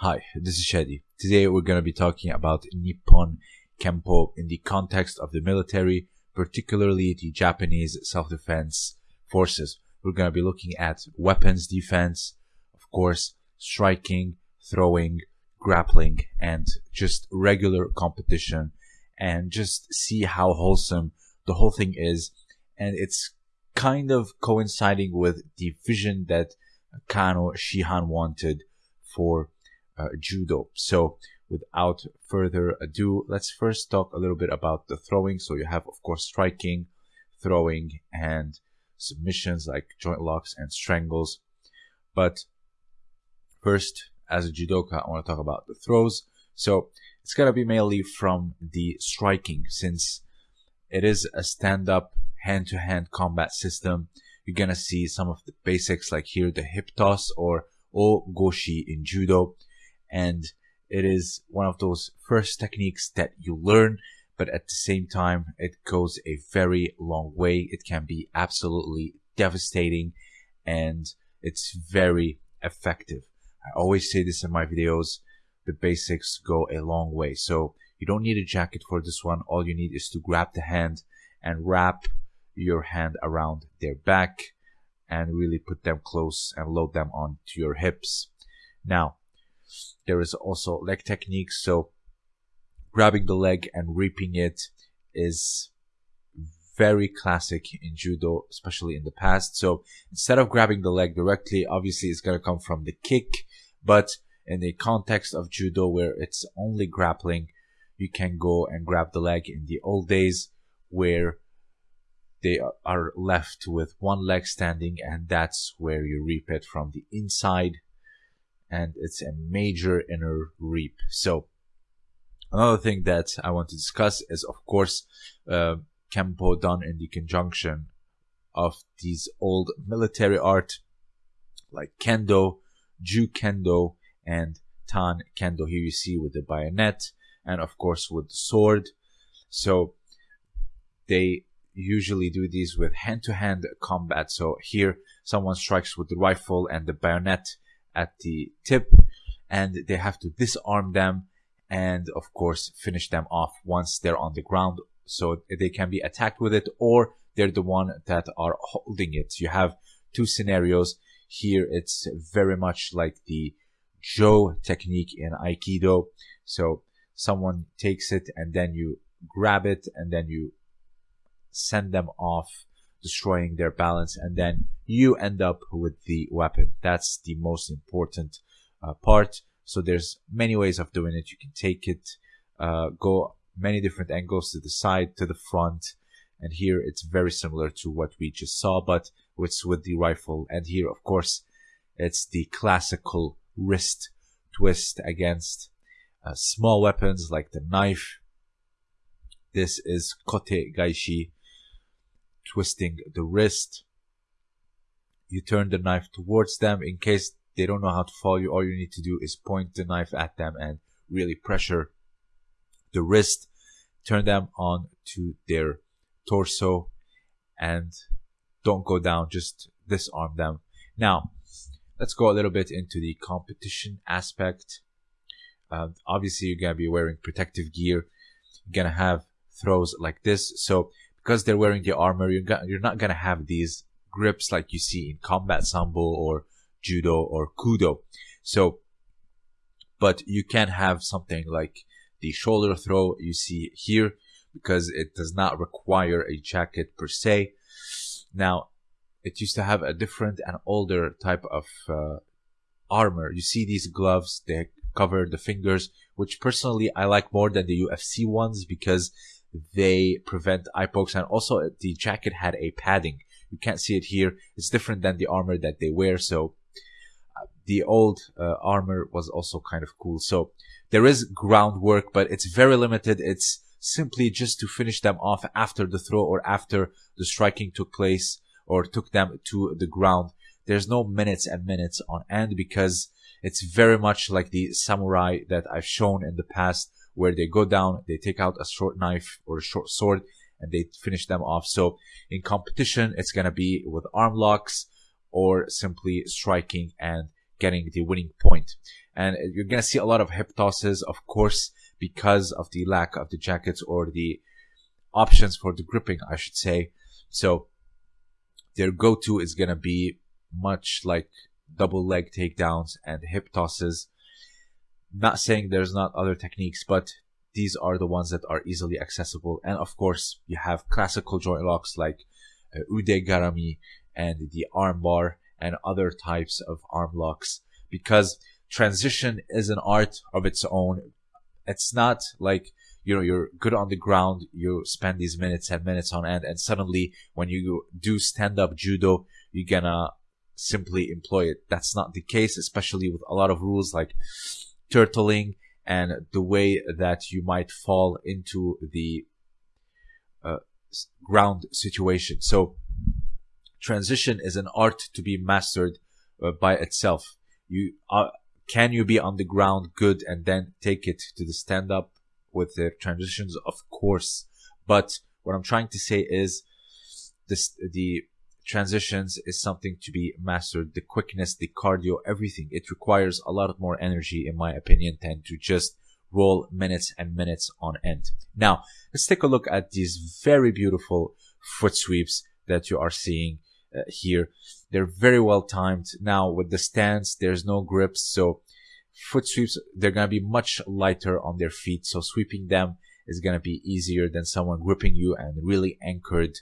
Hi, this is Shadi. Today we're going to be talking about Nippon Kempo in the context of the military, particularly the Japanese self-defense forces. We're going to be looking at weapons defense, of course, striking, throwing, grappling, and just regular competition, and just see how wholesome the whole thing is. And it's kind of coinciding with the vision that Kano Shihan wanted for Uh, judo. So without further ado, let's first talk a little bit about the throwing. So you have, of course, striking, throwing, and submissions like joint locks and strangles. But first, as a judoka, I want to talk about the throws. So it's going to be mainly from the striking since it is a stand-up hand-to-hand combat system. You're going to see some of the basics like here, the hip toss or o goshi in judo and it is one of those first techniques that you learn but at the same time it goes a very long way. It can be absolutely devastating and it's very effective. I always say this in my videos the basics go a long way. So you don't need a jacket for this one. All you need is to grab the hand and wrap your hand around their back and really put them close and load them onto your hips. Now there is also leg techniques. So grabbing the leg and reaping it is very classic in judo, especially in the past. So instead of grabbing the leg directly, obviously it's going to come from the kick, but in the context of judo where it's only grappling, you can go and grab the leg in the old days where they are left with one leg standing and that's where you reap it from the inside and it's a major inner reap. So another thing that I want to discuss is of course uh, Kempo done in the conjunction of these old military art like Kendo, Ju Kendo, and Tan Kendo. Here you see with the bayonet and of course with the sword. So they usually do these with hand-to-hand combat. So here someone strikes with the rifle and the bayonet at the tip and they have to disarm them and of course finish them off once they're on the ground. So they can be attacked with it or they're the one that are holding it. You have two scenarios. Here it's very much like the jo technique in aikido. So someone takes it and then you grab it and then you send them off destroying their balance and then you end up with the weapon. That's the most important uh, part. So there's many ways of doing it. You can take it uh, go many different angles to the side to the front. And here it's very similar to what we just saw but it's with the rifle. And here of course it's the classical wrist twist against uh, small weapons like the knife. This is kote gaeshi twisting the wrist. You turn the knife towards them in case they don't know how to follow you. All you need to do is point the knife at them and really pressure the wrist. Turn them on to their torso and don't go down. Just disarm them. Now, let's go a little bit into the competition aspect. Uh, obviously, you're gonna be wearing protective gear. You're gonna have throws like this. So because they're wearing the armor, you're, you're not gonna have these grips like you see in combat sambo or judo or kudo. So, but you can have something like the shoulder throw you see here because it does not require a jacket per se. Now, it used to have a different and older type of uh, armor. You see these gloves, they cover the fingers, which personally I like more than the UFC ones because they prevent eye pokes. And also the jacket had a padding. You can't see it here. It's different than the armor that they wear. So uh, the old uh, armor was also kind of cool. So there is groundwork but it's very limited. It's simply just to finish them off after the throw or after the striking took place or took them to the ground. There's no minutes and minutes on end because it's very much like the samurai that I've shown in the past where they go down, they take out a short knife or a short sword, and they finish them off. So in competition, it's going to be with arm locks or simply striking and getting the winning point. And you're going to see a lot of hip tosses, of course, because of the lack of the jackets or the options for the gripping, I should say. So their go-to is going to be much like double leg takedowns and hip tosses. Not saying there's not other techniques, but these are the ones that are easily accessible. And of course, you have classical joint locks like uh, ude garami and the arm bar and other types of arm locks because transition is an art of its own. It's not like you know you're good on the ground you spend these minutes and minutes on end and suddenly when you do stand up judo you're gonna simply employ it that's not the case especially with a lot of rules like turtling and the way that you might fall into the uh, ground situation. So transition is an art to be mastered uh, by itself. You are can you be on the ground good and then take it to the stand up with the transitions, of course. But what I'm trying to say is this, the transitions is something to be mastered. The quickness, the cardio, everything. It requires a lot more energy, in my opinion, than to just roll minutes and minutes on end. Now, let's take a look at these very beautiful foot sweeps that you are seeing uh, here. They're very well timed. Now, with the stance, there's no grips, so foot sweeps, they're going to be much lighter on their feet. So sweeping them is going to be easier than someone gripping you and really anchored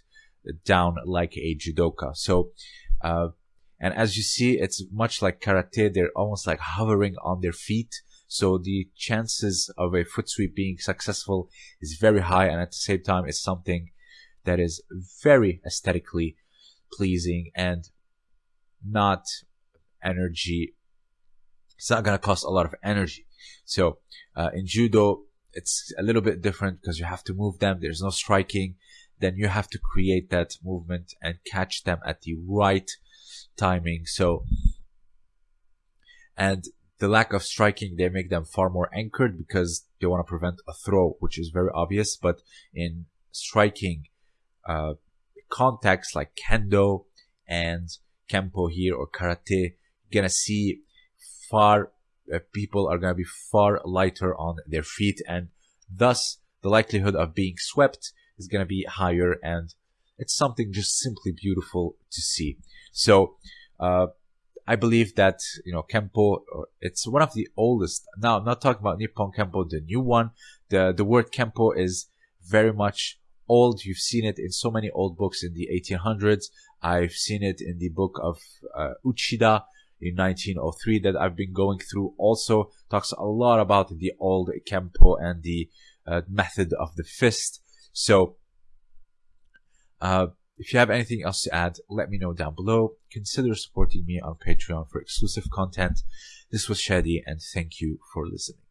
down like a judoka. So, uh, and as you see, it's much like karate. They're almost like hovering on their feet. So the chances of a foot sweep being successful is very high. And at the same time, it's something that is very aesthetically pleasing and not energy it's not going to cost a lot of energy. So uh, in judo, it's a little bit different because you have to move them. There's no striking. Then you have to create that movement and catch them at the right timing. So, and the lack of striking, they make them far more anchored because they want to prevent a throw, which is very obvious. But in striking uh, contexts like kendo and kempo here or karate, you're gonna see far uh, people are going to be far lighter on their feet and thus the likelihood of being swept is going to be higher and it's something just simply beautiful to see. So uh, I believe that you know Kempo it's one of the oldest. Now I'm not talking about Nippon Kempo the new one. The the word Kempo is very much old. You've seen it in so many old books in the 1800s I've seen it in the book of uh, Uchida in 1903 that I've been going through also. Talks a lot about the old Kempo and the uh, method of the fist. So, uh, if you have anything else to add, let me know down below. Consider supporting me on Patreon for exclusive content. This was Shadi and thank you for listening.